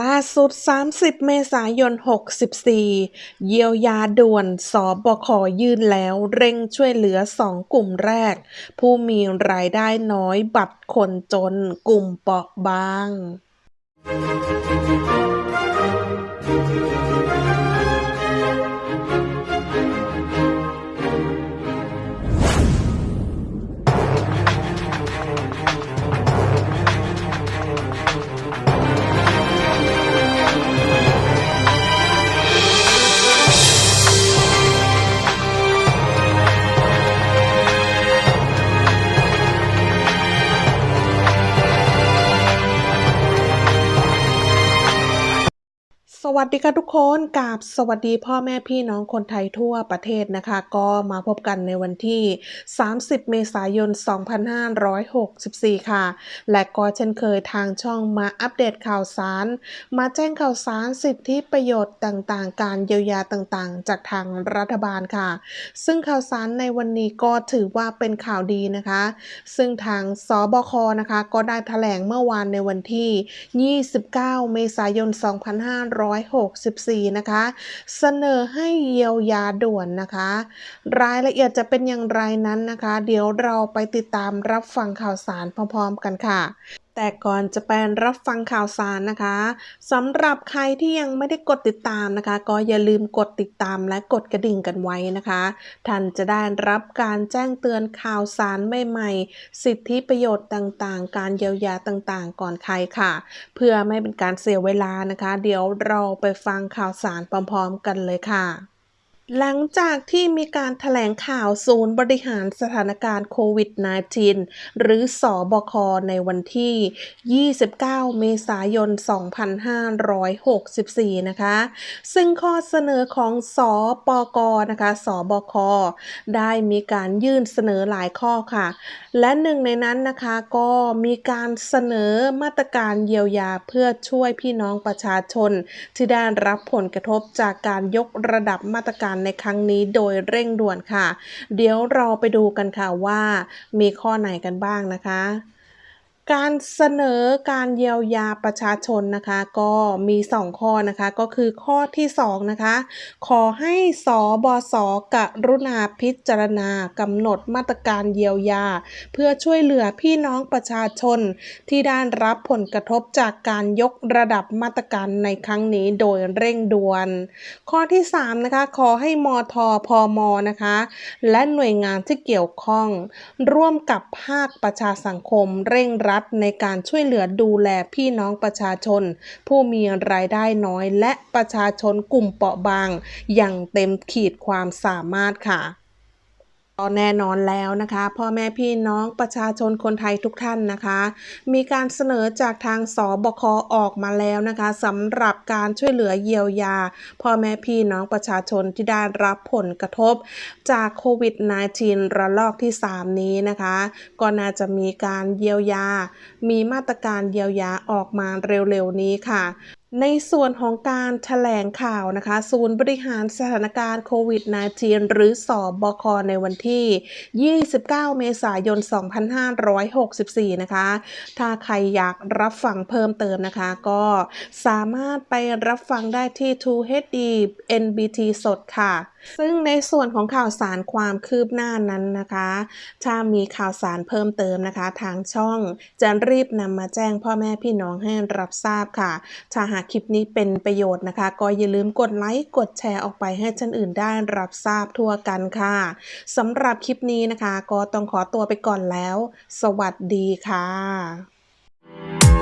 ล่าสุด 30 เมษายน 64 เยียวยาด่วนสบคยื่นแล้วเร่งช่วยเหลือ 2 กลุ่มแรก ผู้มีรายได้น้อยบัตรคนจนกลุ่มเปราะบาง สวัสดีค่ะทุกคนกับสวัสดีพ่อแม่พี่น้องคนไทยทั่วประเทศนะคะ ก็มาพบกันในวันที่ 30 เมษายน 2564 ค่ะ และก็เช่นเคยทางช่องมาอัปเดตข่าวสาร มาแจ้งข่าวสารสิทธิประโยชน์ต่างๆ การเยียวยาต่างๆ จากทางรัฐบาลค่ะ ซึ่งข่าวสารในวันนี้ก็ถือว่าเป็นข่าวดีนะคะ ซึ่งทางสบคนะคะ ก็ได้แถลงเมื่อวานในวันที่ 29 เมษายน2564 นะคะ เสนอให้เยียวยาด่วนนะคะ รายละเอียดจะเป็นอย่างไรนั้นนะคะ เดี๋ยวเราไปติดตามรับฟังข่าวสารพร้อมๆกันค่ะ แต่ก่อนจะไปรับฟังข่าวสารนะคะสำหรับใครที่ยังไม่ได้กดติดตามนะคะ ก็อย่าลืมกดติดตามและกดกระดิ่งกันไว้นะคะ ท่านจะได้รับการแจ้งเตือนข่าวสารใหม่ๆ สิทธิประโยชน์ต่างๆ การเยียวยาต่างๆ ก่อนใครค่ะ เพื่อไม่เป็นการเสียเวลานะคะ เดี๋ยวเราไปฟังข่าวสารพร้อมๆ กันเลยค่ะ หลังจากที่มีการถแถลงข่าวศูนย์บริหารสถานการณ์โควิด -19 หรือสอบค ในวันที่ 29 เมษายน 2564 นะคะ ซึ่งข้อเสนอของสอปกนะคะสบค ได้มีการยื่นเสนอหลายข้อค่ะ และหนึ่งในนั้นนะคะก็มีการเสนอมาตรการเยียวยาเพื่อช่วยพี่น้องประชาชน ที่ได้รับผลกระทบจากการยกระดับมาตรการในครั้งนี้โดยเร่งด่วนค่ะ เดี๋ยวเราไปดูกันค่ะว่ามีข้อไหนกันบ้างนะคะ การเสนอการเยียวยาประชาชนนะคะก็มี 2 ข้อนะคะก็คือข้อที่2นะคะขอให้สบสกรุณาพิจารณากำหนดมาตรการเยียวยา เพื่อช่วยเหลือพี่น้องประชาชน ที่ได้รับผลกระทบจากการยกระดับมาตรการในครั้งนี้โดยเร่งด่วน ข้อที่3นะคะขอให้มทพมนะคะและหน่วยงานที่เกี่ยวข้อง ร่วมกับภาคประชาสังคมเร่งรัดในการช่วยเหลือดูแลพี่น้องประชาชน ผู้มีรายได้น้อยและประชาชนกลุ่มเปราะบาง อย่างเต็มขีดความสามารถค่ะ ก็แน่นอนแล้วนะคะพ่อแม่พี่น้องประชาชนคนไทยทุกท่านนะคะ มีการเสนอจากทางสบคออกมาแล้วนะคะสำหรับการช่วยเหลือเยียวยา พ่อแม่พี่น้องประชาชนที่ได้รับผลกระทบ จากโควิด -19 ระลอกที่ 3 นี้นะคะ ก็น่าจะมีการเยียวยา มีมาตรการเยียวยาออกมาเร็วๆนี้ค่ะ ในส่วนของการถแถลงข่าวนะคะ ศูนย์บริหารสถานการณ์โควิด -19 หรือสอบคในวันที่ 29 เมษายน 2564 นะคะ ถ้าใครอยากรับฟังเพิ่มเติมนะคะ ก็สามารถไปรับฟังได้ที่ 2 HD NBT สดค่ะ ซึ่งในส่วนของข่าวสารความคืบหน้านั้นนะคะ ถ้ามีข่าวสารเพิ่มเติมนะคะ ทางช่องจะรีบนำมาแจ้งพ่อแม่พี่น้องให้รับทราบค่ะ ถ้าหากคลิปนี้เป็นประโยชน์นะคะ ก็อย่าลืมกดไลค์กดแชร์ออกไปให้ท่านอื่นได้รับทราบทั่วกันค่ะสำหรับคลิปนี้นะคะ ก็ต้องขอตัวไปก่อนแล้ว สวัสดีค่ะ